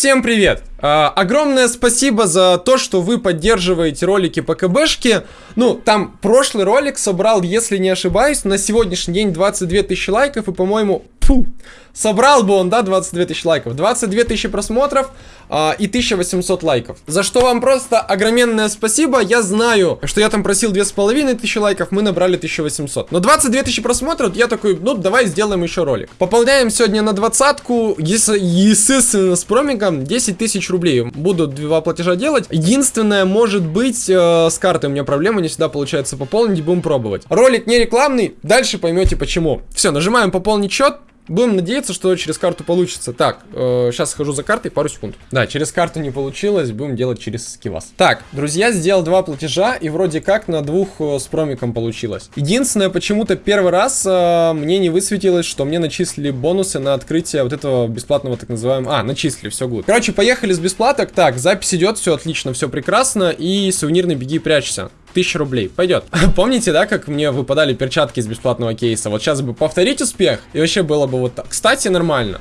Всем привет! А, огромное спасибо за то, что вы поддерживаете ролики по КБшке. Ну, там прошлый ролик собрал, если не ошибаюсь, на сегодняшний день 22 тысячи лайков и, по-моему, фу, собрал бы он, да, 22 тысячи лайков. 22 тысячи просмотров а, и 1800 лайков. За что вам просто огроменное спасибо. Я знаю, что я там просил 2500 лайков, мы набрали 1800. Но 22 тысячи просмотров, я такой, ну, давай сделаем еще ролик. Пополняем сегодня на двадцатку, естественно, с промиком 10 тысяч рублей. Буду два платежа делать. Единственное, может быть, э, с картой у меня проблема, не всегда получается пополнить, будем пробовать. Ролик не рекламный, дальше поймете почему. Все, нажимаем пополнить счет. Будем надеяться, что через карту получится. Так, э, сейчас схожу за картой, пару секунд. Да, через карту не получилось, будем делать через скивас. Так, друзья, сделал два платежа, и вроде как на двух э, с промиком получилось. Единственное, почему-то первый раз э, мне не высветилось, что мне начислили бонусы на открытие вот этого бесплатного так называемого... А, начислили, все гуд. Короче, поехали с бесплаток. Так, запись идет, все отлично, все прекрасно. И сувенирный беги прячься. 1000 рублей. Пойдет. Помните, да, как мне выпадали перчатки из бесплатного кейса? Вот сейчас бы повторить успех, и вообще было бы вот так. Кстати, нормально.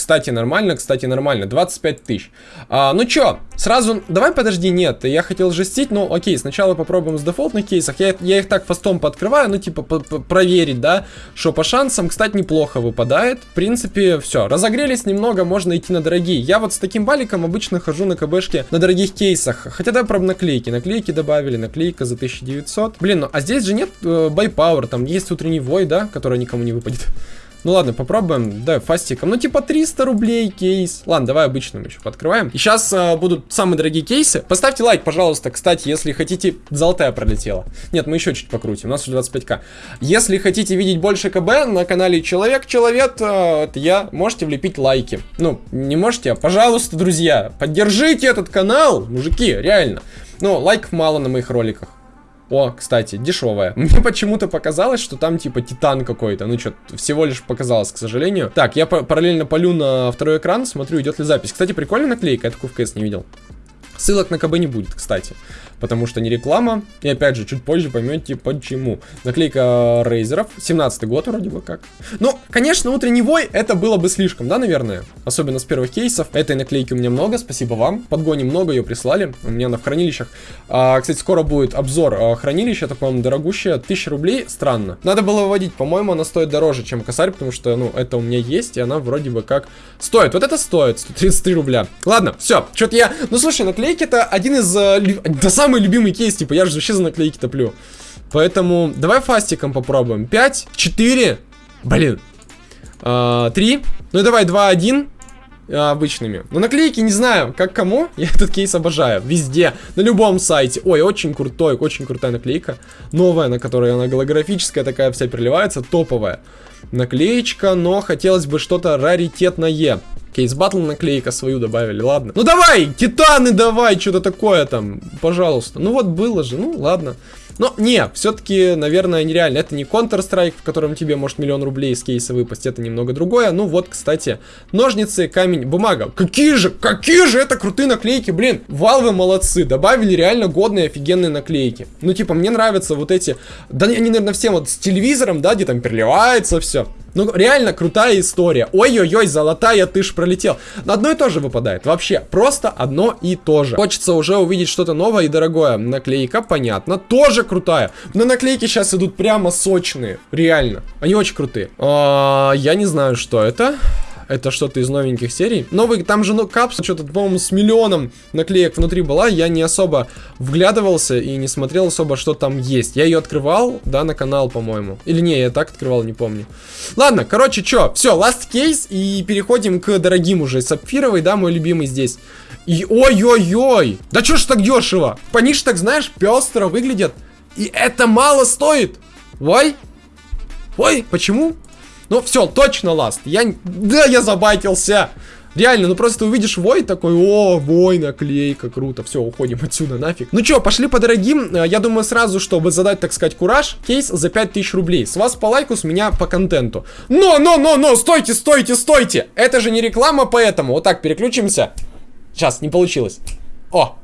Кстати, нормально, кстати, нормально. 25 тысяч. А, ну чё, сразу... Давай, подожди, нет. Я хотел жестить, но окей, сначала попробуем с дефолтных кейсов. Я, я их так фастом подкрываю, ну типа проверить, да, что по шансам, кстати, неплохо выпадает. В принципе, все. Разогрелись немного, можно идти на дорогие. Я вот с таким баликом обычно хожу на КБшке на дорогих кейсах. Хотя да, про наклейки. Наклейки добавили, наклейка за 1900. Блин, ну а здесь же нет э, байпауэр, там есть утренний вой, да, который никому не выпадет. Ну ладно, попробуем. Давай фастиком. Ну типа 300 рублей кейс. Ладно, давай обычным еще подкрываем. И сейчас э, будут самые дорогие кейсы. Поставьте лайк, пожалуйста, кстати, если хотите... Золотая пролетела. Нет, мы еще чуть покрутим. У нас уже 25к. Если хотите видеть больше КБ на канале Человек-Человек, э, это я, можете влепить лайки. Ну, не можете, а пожалуйста, друзья, поддержите этот канал, мужики, реально. Ну, лайков мало на моих роликах. О, кстати, дешевая. Мне почему-то показалось, что там типа титан какой-то. Ну что, всего лишь показалось, к сожалению. Так, я параллельно полю на второй экран, смотрю, идет ли запись. Кстати, прикольная наклейка, я такую в КС не видел. Ссылок на КБ не будет, кстати потому что не реклама. И опять же, чуть позже поймете почему. Наклейка рейзеров, 17 год вроде бы как. Ну, конечно, утренний вой это было бы слишком, да, наверное? Особенно с первых кейсов. Этой наклейки у меня много, спасибо вам. Подгони много, ее прислали. У меня она в хранилищах. А, кстати, скоро будет обзор а, хранилища, по-моему, дорогущее. 1000 рублей, странно. Надо было выводить, по-моему, она стоит дороже, чем косарь, потому что, ну, это у меня есть, и она вроде бы как стоит. Вот это стоит, 133 рубля. Ладно, все, что-то я... Ну, слушай, наклейки это один из... Э, да сам самый любимый кейс, типа, я же вообще за наклейки топлю. Поэтому давай фастиком попробуем. 5, 4, блин, э, 3, ну давай 2, 1 а, обычными. Но наклейки не знаю, как кому. Я этот кейс обожаю. Везде. На любом сайте. Ой, очень крутой, очень крутая наклейка. Новая, на которой она голографическая такая вся переливается. Топовая. Наклеечка, но хотелось бы что-то раритетное. Кейс батл наклейка свою добавили, ладно. Ну давай, титаны давай, что-то такое там, пожалуйста. Ну вот было же, ну ладно. Но не, все-таки, наверное, нереально. Это не Counter-Strike, в котором тебе может миллион рублей из кейса выпасть, это немного другое. Ну вот, кстати, ножницы, камень, бумага. Какие же, какие же это крутые наклейки, блин. Валвы молодцы, добавили реально годные, офигенные наклейки. Ну типа, мне нравятся вот эти, да они, наверное, всем вот с телевизором, да, где там переливается все. Ну, реально крутая история. Ой-ой-ой, золотая, ты ж пролетел. Одно и то же выпадает. Вообще, просто одно и то же. Хочется уже увидеть что-то новое и дорогое. Наклейка, понятно, тоже крутая. Но наклейки сейчас идут прямо сочные. Реально. Они очень крутые. А, я не знаю, что это это что-то из новеньких серий. Новый, там же, ну, капсула, что-то, по-моему, с миллионом наклеек внутри была, я не особо вглядывался и не смотрел особо, что там есть. Я ее открывал, да, на канал, по-моему. Или не, я так открывал, не помню. Ладно, короче, что, все, last case, и переходим к дорогим уже. Сапфировый, да, мой любимый здесь. И ой-ой-ой, да что ж так дешево? Пониж так, знаешь, пестро выглядят. И это мало стоит. Ой, ой, почему? Ну, все, точно ласт. Я... Да, я забайтился. Реально, ну просто увидишь вой такой, о, вой, наклейка, круто, все, уходим отсюда, нафиг. Ну что, пошли по дорогим, э, я думаю сразу, чтобы задать, так сказать, кураж, кейс за 5000 рублей. С вас по лайку, с меня по контенту. Но, но, но, но, стойте, стойте, стойте, это же не реклама, поэтому, вот так, переключимся. Сейчас, не получилось. О,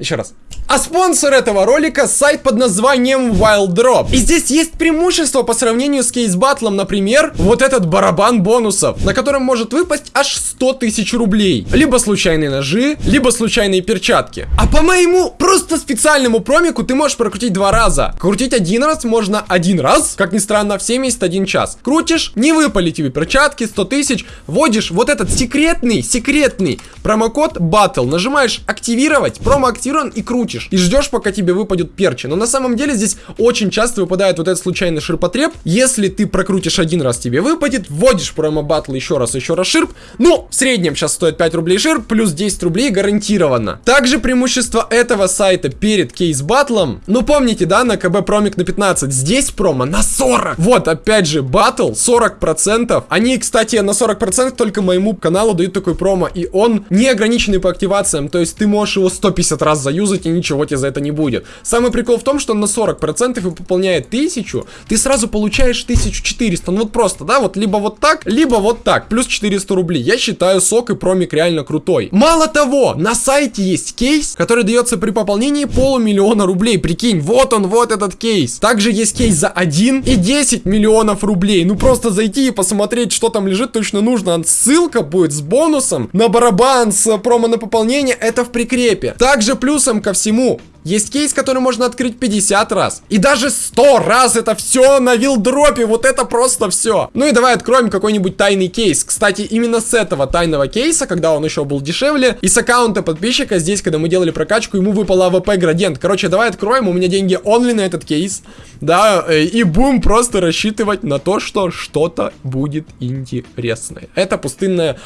еще раз. А спонсор этого ролика сайт под названием Wild Drop. И здесь есть преимущество по сравнению с кейс батлом, например, вот этот барабан бонусов, на котором может выпасть аж 100 тысяч рублей. Либо случайные ножи, либо случайные перчатки. А по моему просто специальному промику ты можешь прокрутить два раза. Крутить один раз можно один раз, как ни странно, в 71 час. Крутишь, не выпали тебе перчатки, 100 тысяч, вводишь вот этот секретный, секретный промокод Battle, нажимаешь активировать, промо активирован и крутишь. И ждешь, пока тебе выпадет перчи. Но на самом деле здесь очень часто выпадает вот этот случайный ширпотреб. Если ты прокрутишь один раз, тебе выпадет, вводишь промо Battle еще раз, еще раз ширп. Ну, в среднем сейчас стоит 5 рублей ширп, плюс 10 рублей гарантированно. Также преимущество этого сайта перед кейс батлом. Ну, помните, да, на КБ промик на 15. Здесь промо на 40. Вот, опять же, батл 40%. Они, кстати, на 40% только моему каналу дают такой промо. И он не ограниченный по активациям. То есть ты можешь его 150 раз заюзать и ничего тебе за это не будет. Самый прикол в том, что он на 40% и пополняет 1000, ты сразу получаешь 1400. Ну вот просто, да, вот либо вот так, либо вот так. Плюс 400 рублей. Я считаю сок и промик реально крутой. Мало того, на сайте есть кейс, который дается при пополнении полумиллиона рублей. Прикинь, вот он, вот этот кейс. Также есть кейс за 1 и 10 миллионов рублей. Ну просто зайти и посмотреть, что там лежит, точно нужно. Ссылка будет с бонусом на барабан, с промо на пополнение. Это в прикрепе. Также плюсом ко всему, есть кейс, который можно открыть 50 раз. И даже 100 раз это все на вилдропе. Вот это просто все. Ну и давай откроем какой-нибудь тайный кейс. Кстати, именно с этого тайного кейса, когда он еще был дешевле, и с аккаунта подписчика здесь, когда мы делали прокачку, ему выпал AWP градиент. Короче, давай откроем. У меня деньги only на этот кейс. Да, э, и будем просто рассчитывать на то, что что-то будет интересное. Это пустынная...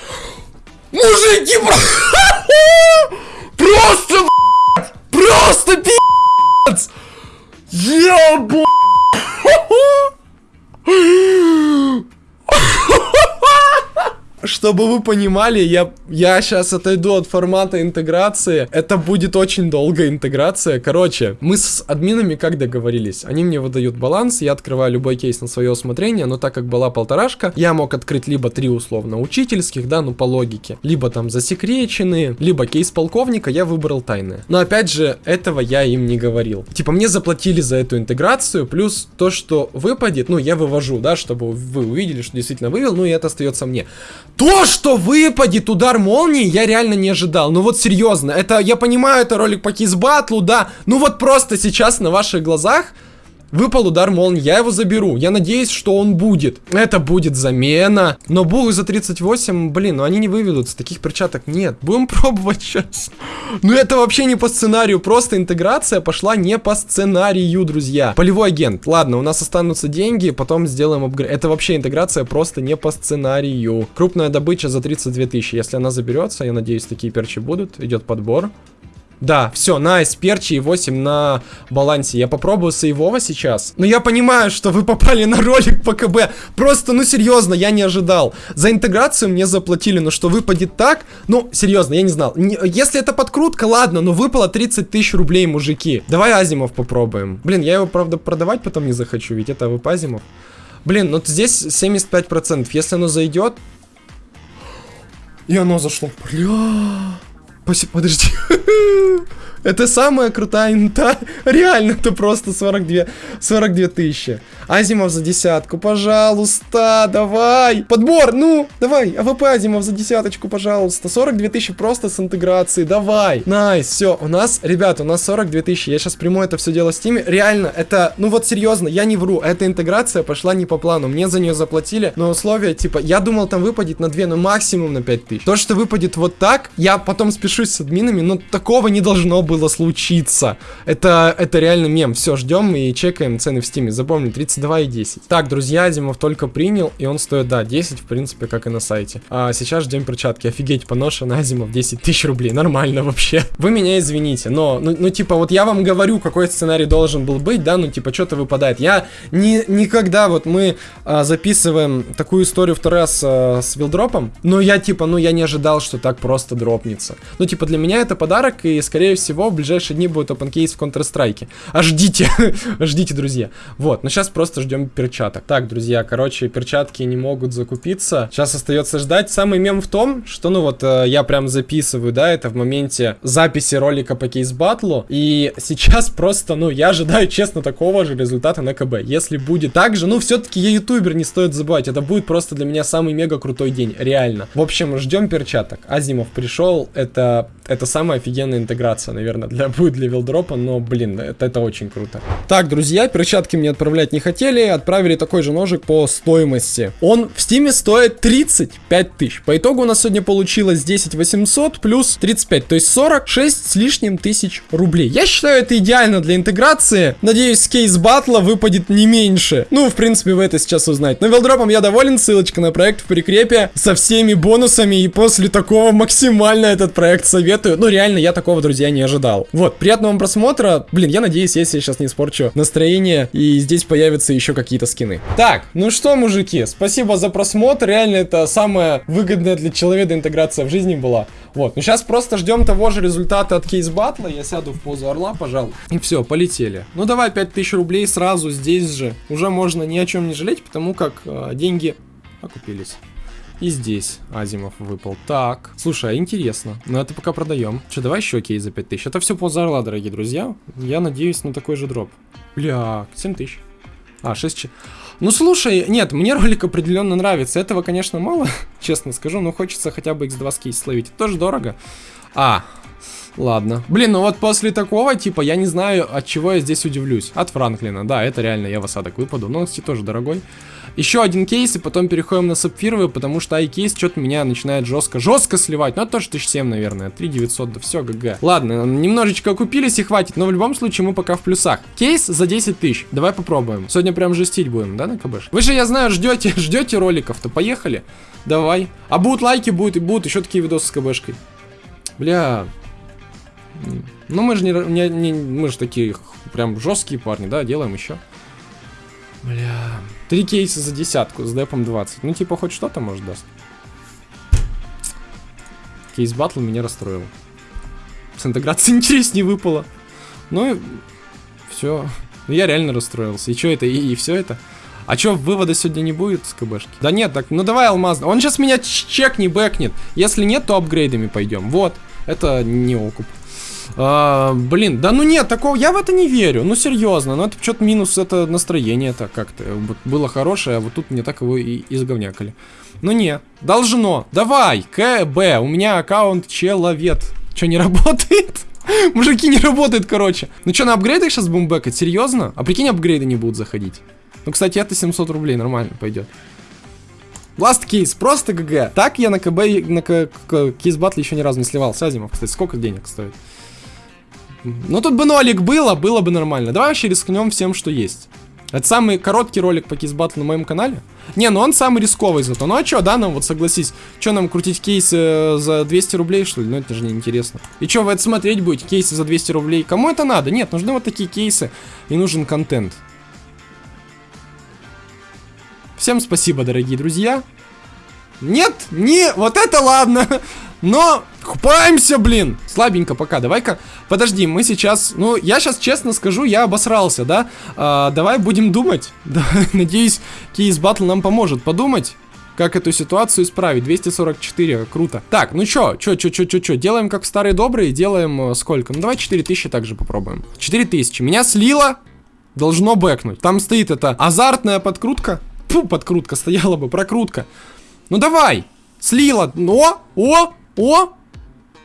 Мужики, просто, Просто пи***ц! Ебу! Чтобы вы понимали, я, я сейчас отойду от формата интеграции. Это будет очень долгая интеграция. Короче, мы с админами как договорились? Они мне выдают баланс, я открываю любой кейс на свое усмотрение, но так как была полторашка, я мог открыть либо три условно учительских, да, ну по логике, либо там засекреченные, либо кейс полковника, я выбрал тайное. Но опять же, этого я им не говорил. Типа мне заплатили за эту интеграцию, плюс то, что выпадет, ну я вывожу, да, чтобы вы увидели, что действительно вывел, ну и это остается мне. То, что выпадет удар молнии, я реально не ожидал. Ну вот серьезно, это, я понимаю, это ролик по кизбатлу, да. Ну вот просто сейчас на ваших глазах Выпал удар молнии, я его заберу. Я надеюсь, что он будет. Это будет замена. Но бух за 38, блин, ну они не выведутся. Таких перчаток нет. Будем пробовать сейчас. Ну это вообще не по сценарию. Просто интеграция пошла не по сценарию, друзья. Полевой агент. Ладно, у нас останутся деньги, потом сделаем апгрейд. Это вообще интеграция просто не по сценарию. Крупная добыча за 32 тысячи. Если она заберется, я надеюсь, такие перчи будут. Идет подбор. Да, все, найс, перчи и 8 на балансе. Я попробую сейвова сейчас. Но я понимаю, что вы попали на ролик по КБ. Просто, ну серьезно, я не ожидал. За интеграцию мне заплатили, но что выпадет так? Ну, серьезно, я не знал. Не, если это подкрутка, ладно, но выпало 30 тысяч рублей, мужики. Давай Азимов попробуем. Блин, я его, правда, продавать потом не захочу, ведь это ВП Азимов. Блин, ну здесь 75%. Если оно зайдет... И оно зашло. Бля... Подожди. Это самая крутая инта. Реально, это просто 42, 42 тысячи. Азимов за десятку, пожалуйста, давай. Подбор, ну, давай. AWP Азимов за десяточку, пожалуйста. 42 тысячи просто с интеграцией, давай. Nice, все, у нас, ребята, у нас 42 тысячи. Я сейчас приму это все дело в стиме. Реально, это, ну вот серьезно, я не вру. Эта интеграция пошла не по плану. Мне за нее заплатили, но условия, типа, я думал там выпадет на 2, но максимум на 5 тысяч. То, что выпадет вот так, я потом спишусь с админами, но такого не должно было случиться. Это, это реально мем. Все, ждем и чекаем цены в стиме. Запомни, 32 и 10. Так, друзья, Азимов только принял, и он стоит, да, 10, в принципе, как и на сайте. А сейчас ждем перчатки. Офигеть, поношенный Азимов 10 тысяч рублей. Нормально вообще. Вы меня извините, но, ну, ну, типа, вот я вам говорю, какой сценарий должен был быть, да, ну, типа, что-то выпадает. Я не, никогда, вот мы а, записываем такую историю второй раз а, с вилдропом, но я, типа, ну, я не ожидал, что так просто дропнется. Ну, типа, для меня это подарок, и, скорее всего, на него в ближайшие дни будет open case в Counter-Strike. А ждите, ждите, друзья. Вот, но сейчас просто ждем перчаток. Так, друзья, короче, перчатки не могут закупиться. Сейчас остается ждать. Самый мем в том, что, ну вот, э, я прям записываю, да, это в моменте записи ролика по кейс батлу. И сейчас просто, ну, я ожидаю, честно, такого же результата на КБ. Если будет так же, ну, все-таки я ютубер, не стоит забывать. Это будет просто для меня самый мега крутой день, реально. В общем, ждем перчаток. Азимов пришел, это, это самая офигенная интеграция, наверное, для, будет для вилдропа, но, блин, это, это очень круто. Так, друзья, перчатки мне отправлять не хотели, отправили такой же ножик по стоимости. Он в стиме стоит 35 тысяч. По итогу у нас сегодня получилось 10 800 плюс 35, то есть 46 с лишним тысяч рублей. Я считаю, это идеально для интеграции. Надеюсь, кейс батла выпадет не меньше. Ну, в принципе, вы это сейчас узнаете. Но вилдропом я доволен, ссылочка на проект в прикрепе со всеми бонусами. И после такого максимально этот проект советую. Ну, реально, я такого, друзья, не ожидал. Вот, приятного вам просмотра. Блин, я надеюсь, если я сейчас не испорчу настроение, и здесь появятся еще какие-то скины. Так, ну что, мужики, спасибо за просмотр. Реально, это самая выгодная для человека интеграция в жизни была. Вот, ну сейчас просто ждем того же результата от кейс батла. Я сяду в позу орла, пожалуй. И все, полетели. Ну давай 5000 рублей сразу здесь же. Уже можно ни о чем не жалеть, потому как э, деньги окупились. И здесь Азимов выпал. Так, слушай, а интересно. Ну это пока продаем. Че, давай еще кейс за 5000. Это все поза орла, дорогие друзья. Я надеюсь на такой же дроп. Бля, 7000. А, 6... Ну слушай, нет, мне ролик определенно нравится. Этого, конечно, мало, честно скажу, но хочется хотя бы x2 с кейса словить. Это тоже дорого. А, ладно. Блин, ну вот после такого, типа, я не знаю, от чего я здесь удивлюсь. От Франклина, да, это реально я в осадок выпаду. Но он, кстати, тоже дорогой. Еще один кейс, и потом переходим на сапфировые, потому что айкейс что-то меня начинает жестко, жестко сливать. Ну, это тоже 1007, наверное. 3900, да все, GG. Ладно, немножечко купились и хватит, но в любом случае мы пока в плюсах. Кейс за 10 тысяч. Давай попробуем. Сегодня прям жестить будем, да, на КБш? Вы же, я знаю, ждете, ждете роликов-то. Поехали. Давай. А будут лайки, будут и будут еще такие видосы с КБшкой. Бля. Ну, мы же не, не, не мы же такие прям жесткие парни, да, делаем еще. Бля. Три кейса за десятку с депом 20. Ну, типа, хоть что-то, может, даст. Кейс батл меня расстроил. С интеграцией интереснее выпало. Ну, все. Ну, я реально расстроился. И что это? И, и все это? А чё, вывода сегодня не будет с КБшки? Да нет, так, ну давай алмаз. Он сейчас меня чек не бэкнет. Если нет, то апгрейдами пойдем. Вот. Это не окуп. А, блин, да ну нет, такого, я в это не верю, ну серьезно, ну это что-то минус, это настроение-то как-то вот, было хорошее, а вот тут мне так его и изговнякали. Ну нет, должно, давай, КБ, у меня аккаунт человек, что не работает? Мужики, не работает, короче. Ну что, на апгрейдах сейчас будем бэкать? Серьезно? А прикинь, апгрейды не будут заходить. Ну, кстати, это 700 рублей, нормально пойдет. Last кейс, просто GG. Так я на КБ, на кейс батле еще ни разу не сливался. Азимов, кстати, сколько денег стоит? Ну тут бы нолик было, было бы нормально. Давай вообще рискнем всем, что есть. Это самый короткий ролик по кейс-батлу на моем канале. Не, ну он самый рисковый зато. Ну а чё, да, нам вот согласись. Чё нам крутить кейсы э, за 200 рублей, что ли? Ну это же неинтересно. И чё, вы это смотреть будете? Кейсы за 200 рублей? Кому это надо? Нет, нужны вот такие кейсы. И нужен контент. Всем спасибо, дорогие друзья. Нет, не, вот это ладно. Но купаемся, блин. Слабенько пока. Давай-ка, подожди, мы сейчас, ну, я сейчас честно скажу, я обосрался, да? А, давай будем думать. Да, надеюсь, кейс батл нам поможет подумать. Как эту ситуацию исправить? 244, круто. Так, ну чё, чё, чё, чё, чё, чё, делаем как старые добрые, делаем э, сколько? Ну давай 4000 также попробуем. 4000, меня слило, должно бэкнуть. Там стоит это азартная подкрутка. Фу, подкрутка стояла бы, прокрутка. Ну давай, слила, но, о, о,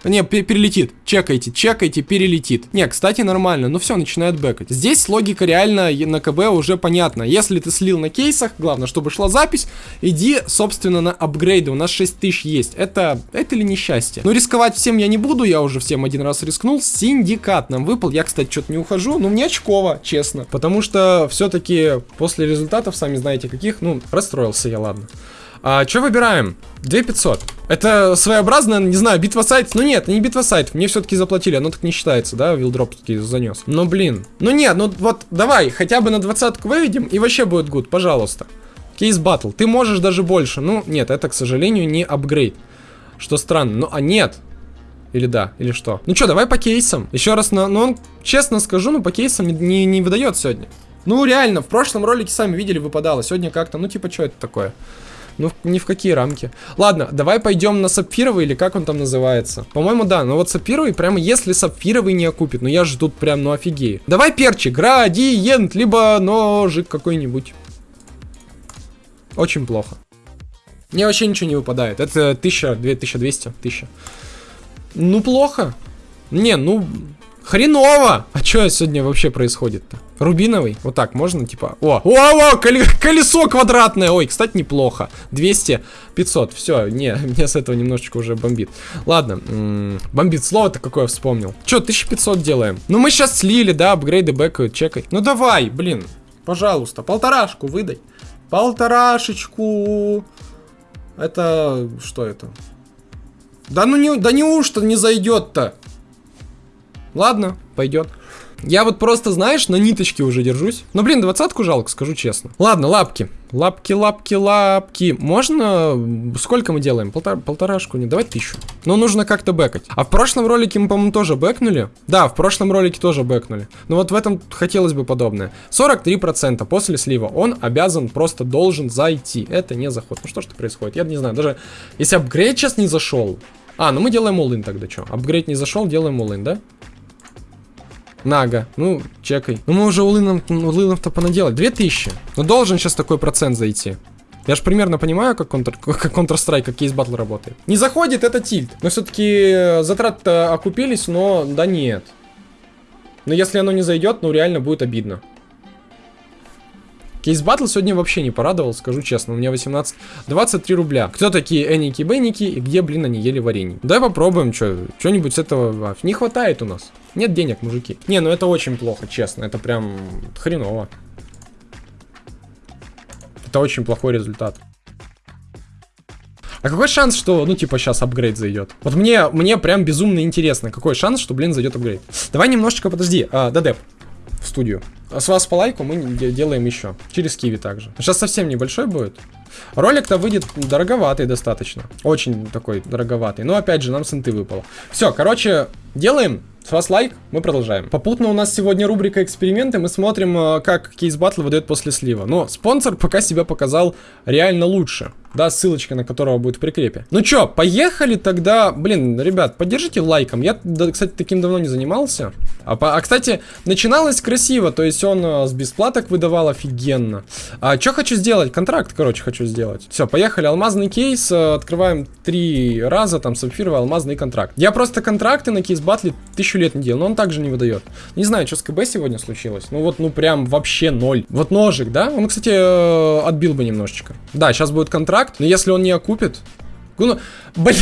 не, перелетит. Чекайте, чекайте, перелетит. Не, кстати, нормально. Ну все, начинает бэкать. Здесь логика реально на КБ уже понятна. Если ты слил на кейсах, главное, чтобы шла запись, иди, собственно, на апгрейды. У нас 6000 есть. Это, это ли не счастье? Ну, рисковать всем я не буду. Я уже всем один раз рискнул. Синдикат нам выпал. Я, кстати, что-то не ухожу. Ну, мне очково, честно. Потому что все-таки после результатов, сами знаете каких, ну, расстроился я, ладно. А, что выбираем? 2500. Это своеобразная, не знаю, битва сайтов. Ну нет, не битва сайтов. Мне все-таки заплатили, оно так не считается, да, вилдроп таки занес. Но блин. Ну нет, ну вот давай, хотя бы на двадцатку выведем, и вообще будет good, пожалуйста. Кейс батл. Ты можешь даже больше. Ну, нет, это, к сожалению, не апгрейд. Что странно. Ну, а нет. Или да, или что? Ну что, давай по кейсам. Еще раз, на, ну он, честно скажу, ну по кейсам не, не, не выдает сегодня. Ну реально, в прошлом ролике сами видели, выпадало. Сегодня как-то, ну типа, что это такое? Ну, ни в какие рамки. Ладно, давай пойдем на сапфировый, или как он там называется. По-моему, да, но вот сапфировый, прямо если сапфировый не окупит, ну я же тут прям, ну офигею. Давай перчик, градиент, либо ножик какой-нибудь. Очень плохо. Мне вообще ничего не выпадает. Это 1000, 2200, 1000. Ну, плохо. Не, ну, хреново. А что сегодня вообще происходит-то? Рубиновый? Вот так можно, типа... О, о, о, колесо квадратное. Ой, кстати, неплохо. 200, 500. Все, не, мне с этого немножечко уже бомбит. Ладно, бомбит. Слово-то какое вспомнил. Че, 1500 делаем? Ну, мы сейчас слили, да, апгрейды бэкают, чекай. Ну, давай, блин. Пожалуйста, полторашку выдай. Полторашечку. Это... Что это? Да ну не... Да неужто не зайдет-то? Ладно, пойдет. Я вот просто, знаешь, на ниточке уже держусь. Но, блин, двадцатку жалко, скажу честно. Ладно, лапки. Лапки, лапки, лапки. Можно... Сколько мы делаем? Полтора, полторашку? Не, давай тысячу. Но нужно как-то бэкать. А в прошлом ролике мы, по-моему, тоже бэкнули. Да, в прошлом ролике тоже бэкнули. Но вот в этом хотелось бы подобное. 43% после слива. Он обязан, просто должен зайти. Это не заход. Ну что ж происходит? Я не знаю. Даже если апгрейд сейчас не зашел... А, ну мы делаем all тогда что? Апгрейд не зашел, делаем all да? Нага. Ну, чекай. Ну, мы уже улынов-то понаделали. 2000. Ну, должен сейчас такой процент зайти. Я же примерно понимаю, как контр, как Counter-Strike, как кейс батл работает. Не заходит, это тильт. Но все-таки э, затраты окупились, но да нет. Но если оно не зайдет, ну реально будет обидно. Кейс батл сегодня вообще не порадовал, скажу честно. У меня 18... 23 рубля. Кто такие Эники Бенники и где, блин, они ели варенье? Давай попробуем, что что-нибудь с этого... Не хватает у нас. Нет денег, мужики. Не, ну это очень плохо, честно. Это прям хреново. Это очень плохой результат. А какой шанс, что, ну, типа, сейчас апгрейд зайдет? Вот мне, мне прям безумно интересно, какой шанс, что, блин, зайдет апгрейд. Давай немножечко, подожди, а, дадеп студию. А с вас по лайку мы делаем еще. Через киви также. Сейчас совсем небольшой будет. Ролик-то выйдет дороговатый достаточно. Очень такой дороговатый. Но опять же, нам с инты выпало. Все, короче, делаем. С вас лайк, мы продолжаем. Попутно у нас сегодня рубрика эксперименты. Мы смотрим, э, как кейс батл выдает после слива. Но спонсор пока себя показал реально лучше да, ссылочка на которого будет в прикрепе. Ну чё, поехали тогда, блин, ребят, поддержите лайком, я, да, кстати, таким давно не занимался. А, а, кстати, начиналось красиво, то есть он а, с бесплаток выдавал офигенно. А что хочу сделать? Контракт, короче, хочу сделать. Все, поехали, алмазный кейс, а, открываем три раза, там, сапфировый алмазный контракт. Я просто контракты на кейс батле тысячу лет не делал, но он также не выдает. Не знаю, что с КБ сегодня случилось, ну вот, ну прям вообще ноль. Вот ножик, да? Он, кстати, э, отбил бы немножечко. Да, сейчас будет контракт контракт, но если он не окупит... Ну, бля...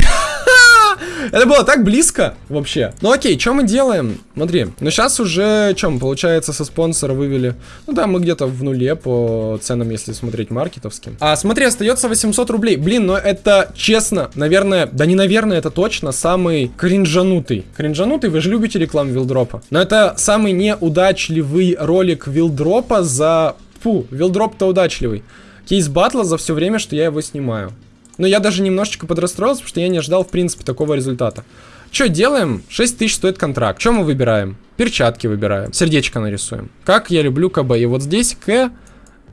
Это было так близко вообще. Ну окей, что мы делаем? Смотри, ну сейчас уже, чем, получается, со спонсора вывели. Ну да, мы где-то в нуле по ценам, если смотреть маркетовским. А смотри, остается 800 рублей. Блин, но это честно, наверное, да не наверное, это точно самый кринжанутый. Кринжанутый, вы же любите рекламу вилдропа. Но это самый неудачливый ролик вилдропа за... Фу, вилдроп-то удачливый кейс батла за все время, что я его снимаю. Но я даже немножечко подрастроился, потому что я не ожидал, в принципе, такого результата. Что делаем? 6 тысяч стоит контракт. Что мы выбираем? Перчатки выбираем. Сердечко нарисуем. Как я люблю КБ. И вот здесь К,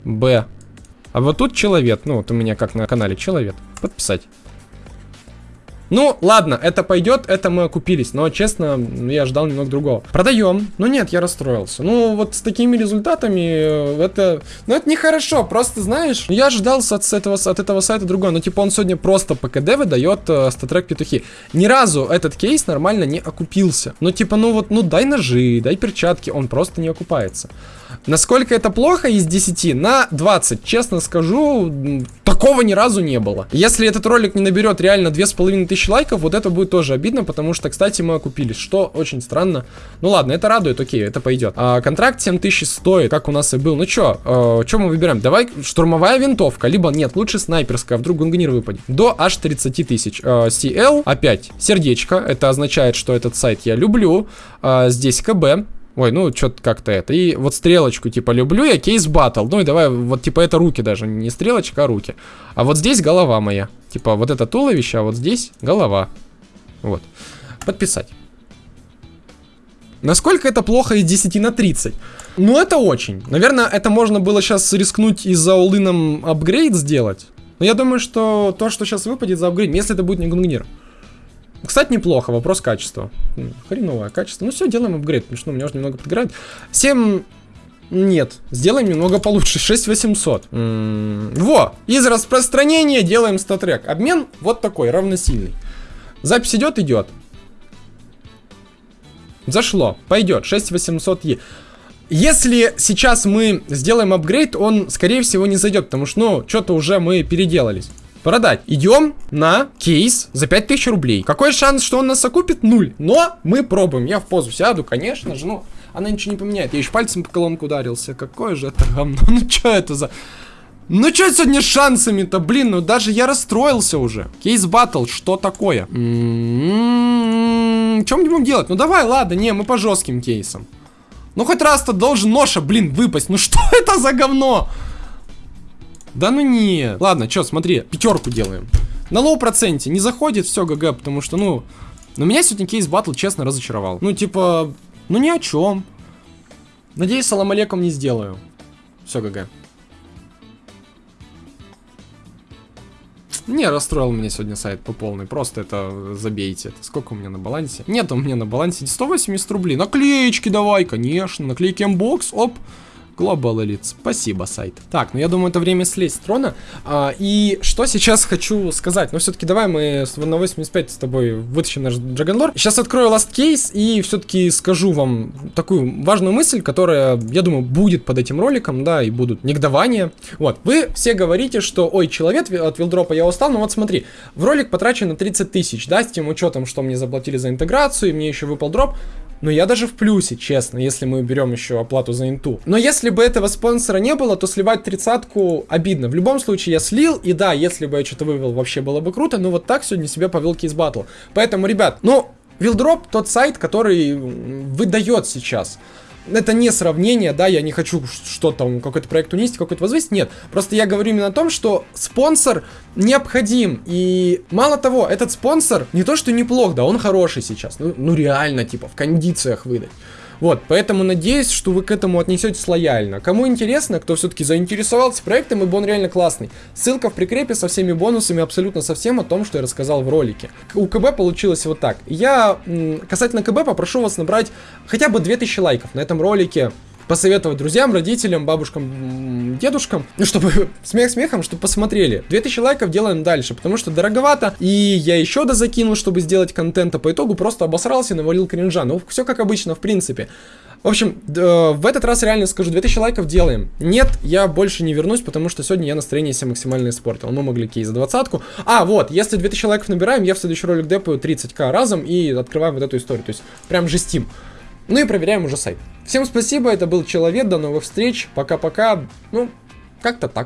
Б. А вот тут человек. Ну, вот у меня как на канале человек. Подписать. Ну, ладно, это пойдет, это мы окупились. Но, честно, я ждал немного другого. Продаем. Ну нет, я расстроился. Ну, вот с такими результатами э, это... Ну, это нехорошо. Просто, знаешь, я ожидал от, этого, от этого сайта другое. Но, типа, он сегодня просто по КД выдает э, статрек петухи. Ни разу этот кейс нормально не окупился. Ну, типа, ну вот, ну дай ножи, дай перчатки. Он просто не окупается. Насколько это плохо из 10? На 20. Честно скажу, такого ни разу не было. Если этот ролик не наберет реально 2500 лайков, вот это будет тоже обидно, потому что, кстати, мы окупились, что очень странно. Ну ладно, это радует, окей, это пойдет. А, контракт 7000 стоит, как у нас и был. Ну чё, э, чё мы выбираем? Давай штурмовая винтовка, либо нет, лучше снайперская, вдруг гунгнир выпадет. До аж 30 тысяч. Э, CL, опять, сердечко, это означает, что этот сайт я люблю. Э, здесь КБ, Ой, ну, что-то как-то это. И вот стрелочку, типа, люблю я кейс батл. Ну и давай, вот, типа, это руки даже. Не стрелочка, а руки. А вот здесь голова моя. Типа, вот это туловище, а вот здесь голова. Вот. Подписать. Насколько это плохо из 10 на 30? Ну, это очень. Наверное, это можно было сейчас рискнуть и за улыном апгрейд сделать. Но я думаю, что то, что сейчас выпадет за апгрейд, если это будет не гунгнир. Кстати, неплохо, вопрос качества. Хреновое качество. Ну все, делаем апгрейд, потому что ну, меня уже немного подгорает. 7... Нет, сделаем немного получше, 6800. М -м во, из распространения делаем статрек. Обмен вот такой, равносильный. Запись идет, идет. Зашло, пойдет, 6800Е. Если сейчас мы сделаем апгрейд, он, скорее всего, не зайдет, потому что, ну, что-то уже мы переделались. Продать. Идем на кейс за 5000 рублей. Какой шанс, что он нас окупит? Нуль. Но мы пробуем. Я в позу сяду, конечно же, ну, она ничего не поменяет. Я еще пальцем по колонку ударился. Какое же это говно? Ну, что это за... Ну что сегодня с шансами-то, блин, ну даже я расстроился уже. Кейс батл, что такое? Чем будем делать? Ну давай, ладно, не, мы по жестким кейсам. Ну хоть раз-то должен ноша, блин, выпасть. Ну что это за говно? Да ну не. Ладно, что, смотри, пятерку делаем. На low проценте не заходит, все, GG, потому что, ну... Но меня сегодня кейс батл честно разочаровал. Ну, типа, ну ни о чем. Надеюсь, салам алейкум не сделаю. Все, GG. Не, расстроил меня сегодня сайт по полной. Просто это забейте. Это сколько у меня на балансе? Нет у меня на балансе 180 рублей. Наклеечки давай, конечно. Наклейки Mbox. Оп. Global Elite. Спасибо, сайт. Так, ну я думаю, это время слезть с трона. А, и что сейчас хочу сказать? Ну, все-таки давай мы на 85 с тобой вытащим наш Dragon Сейчас открою Last Case и все-таки скажу вам такую важную мысль, которая, я думаю, будет под этим роликом, да, и будут негодования. Вот, вы все говорите, что, ой, человек от вилдропа я устал, но вот смотри, в ролик потрачено 30 тысяч, да, с тем учетом, что мне заплатили за интеграцию, и мне еще выпал дроп. Но я даже в плюсе, честно, если мы берем еще оплату за инту. Но если бы этого спонсора не было, то сливать тридцатку обидно. В любом случае я слил, и да, если бы я что-то вывел, вообще было бы круто, но вот так сегодня себя повел кейс батл. Поэтому, ребят, ну, Вилдроп тот сайт, который выдает сейчас это не сравнение, да, я не хочу что там, какой-то проект унести, какой-то возвысить, нет. Просто я говорю именно о том, что спонсор необходим. И мало того, этот спонсор не то, что неплох, да, он хороший сейчас. Ну, ну реально, типа, в кондициях выдать. Вот, поэтому надеюсь, что вы к этому отнесетесь лояльно. Кому интересно, кто все-таки заинтересовался проектом, ибо он реально классный. Ссылка в прикрепе со всеми бонусами, абсолютно со всем о том, что я рассказал в ролике. У КБ получилось вот так. Я касательно КБ попрошу вас набрать хотя бы 2000 лайков на этом ролике посоветовать друзьям, родителям, бабушкам, дедушкам, ну, чтобы смех смехом, чтобы посмотрели. 2000 лайков делаем дальше, потому что дороговато, и я еще дозакинул, чтобы сделать контент, а по итогу просто обосрался и навалил кринжа. Ну, все как обычно, в принципе. В общем, в этот раз реально скажу, 2000 лайков делаем. Нет, я больше не вернусь, потому что сегодня я настроение себе максимально испортил. Мы могли кейс за двадцатку. А, вот, если 2000 лайков набираем, я в следующий ролик депаю 30к разом и открываем вот эту историю. То есть, прям жестим. Ну и проверяем уже сайт. Всем спасибо, это был Человек, до новых встреч, пока-пока, ну, как-то так.